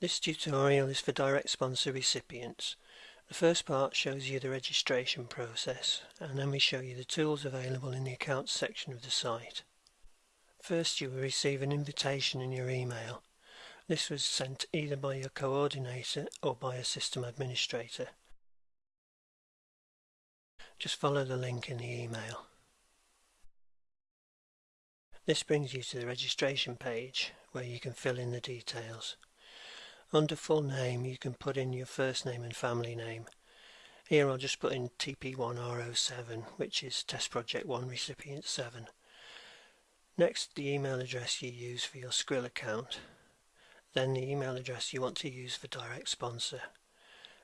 This tutorial is for direct sponsor recipients. The first part shows you the registration process and then we show you the tools available in the accounts section of the site. First you will receive an invitation in your email. This was sent either by your coordinator or by a system administrator. Just follow the link in the email. This brings you to the registration page where you can fill in the details. Under full name you can put in your first name and family name. Here I'll just put in TP1R07 which is Test Project 1 Recipient 7. Next the email address you use for your Skrill account. Then the email address you want to use for direct sponsor.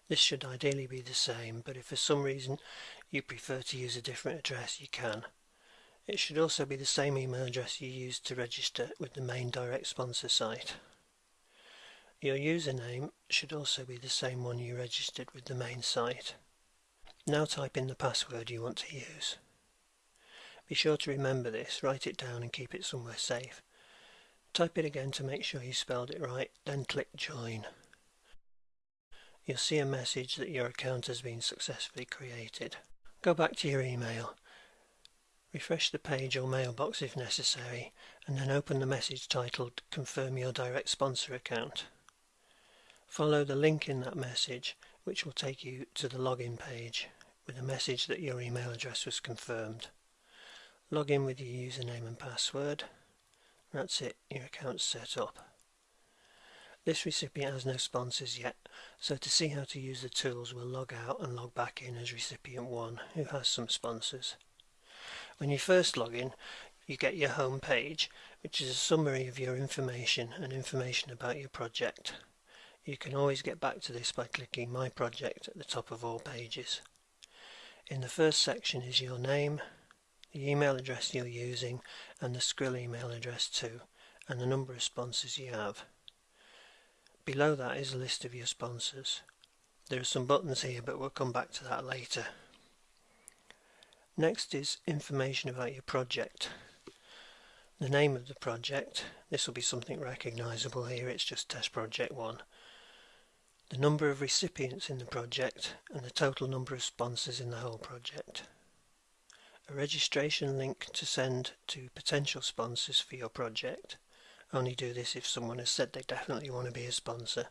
This should ideally be the same, but if for some reason you prefer to use a different address, you can. It should also be the same email address you used to register with the main direct sponsor site. Your username should also be the same one you registered with the main site. Now type in the password you want to use. Be sure to remember this, write it down and keep it somewhere safe. Type it again to make sure you spelled it right, then click join. You'll see a message that your account has been successfully created. Go back to your email. Refresh the page or mailbox if necessary, and then open the message titled Confirm your direct sponsor account. Follow the link in that message, which will take you to the login page with a message that your email address was confirmed. Log in with your username and password. That's it, your account's set up. This recipient has no sponsors yet, so to see how to use the tools we'll log out and log back in as recipient 1 who has some sponsors. When you first log in, you get your home page, which is a summary of your information and information about your project. You can always get back to this by clicking My Project at the top of all pages. In the first section is your name, the email address you're using and the Skrill email address too, and the number of sponsors you have. Below that is a list of your sponsors. There are some buttons here but we'll come back to that later. Next is information about your project. The name of the project, this will be something recognisable here, it's just Test Project 1. The number of recipients in the project and the total number of sponsors in the whole project. A registration link to send to potential sponsors for your project only do this if someone has said they definitely want to be a sponsor.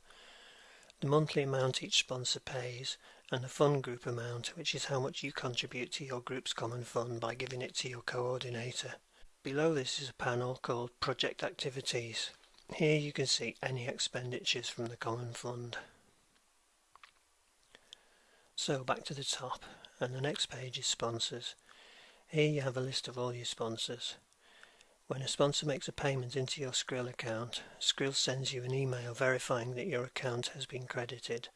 The monthly amount each sponsor pays and the fund group amount which is how much you contribute to your group's common fund by giving it to your coordinator. Below this is a panel called Project Activities. Here you can see any expenditures from the common fund. So back to the top and the next page is sponsors. Here you have a list of all your sponsors. When a sponsor makes a payment into your Skrill account, Skrill sends you an email verifying that your account has been credited.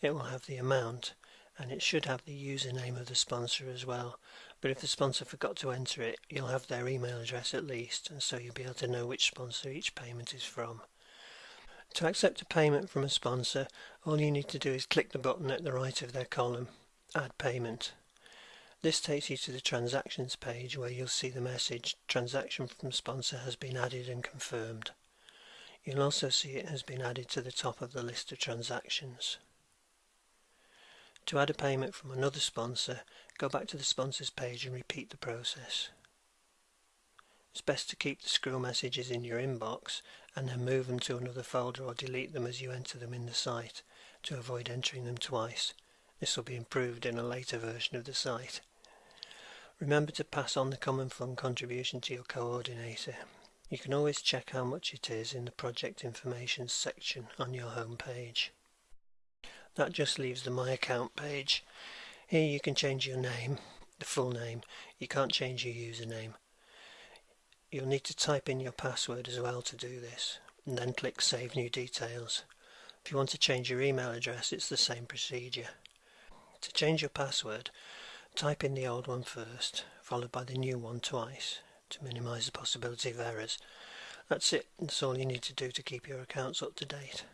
It will have the amount and it should have the username of the sponsor as well. But if the sponsor forgot to enter it, you'll have their email address at least, and so you'll be able to know which sponsor each payment is from. To accept a payment from a sponsor, all you need to do is click the button at the right of their column, Add Payment. This takes you to the transactions page where you'll see the message transaction from sponsor has been added and confirmed. You'll also see it has been added to the top of the list of transactions. To add a payment from another sponsor, go back to the sponsors page and repeat the process. It's best to keep the Skrill messages in your inbox and then move them to another folder or delete them as you enter them in the site to avoid entering them twice. This will be improved in a later version of the site. Remember to pass on the Common Fund contribution to your coordinator. You can always check how much it is in the project information section on your home page. That just leaves the My Account page. Here you can change your name, the full name. You can't change your username. You'll need to type in your password as well to do this, and then click Save New Details. If you want to change your email address, it's the same procedure. To change your password, Type in the old one first, followed by the new one twice, to minimise the possibility of errors. That's it, that's all you need to do to keep your accounts up to date.